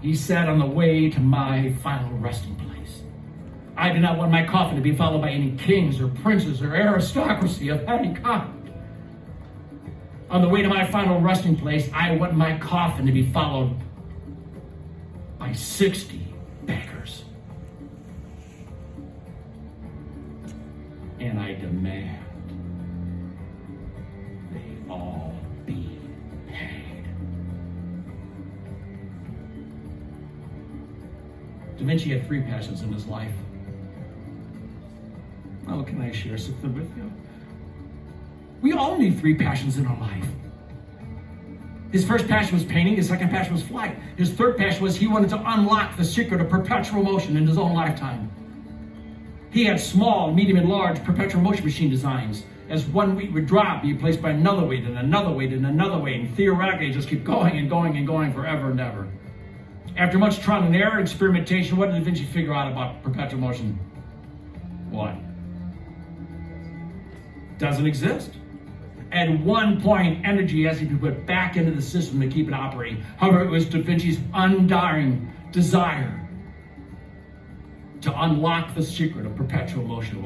He said, on the way to my final resting place. I do not want my coffin to be followed by any kings or princes or aristocracy of any kind. On the way to my final resting place, I want my coffin to be followed by 60 beggars. And I demand Da Vinci had three passions in his life. Oh, can I share something with you? We all need three passions in our life. His first passion was painting, his second passion was flight. His third passion was he wanted to unlock the secret of perpetual motion in his own lifetime. He had small, medium, and large perpetual motion machine designs. As one weight would drop, he'd placed by another weight and another weight and another weight, and theoretically just keep going and going and going forever and ever. After much trial and error, experimentation, what did Da Vinci figure out about perpetual motion? What? Doesn't exist. At one point, energy has to be put back into the system to keep it operating. However, it was Da Vinci's undying desire to unlock the secret of perpetual motion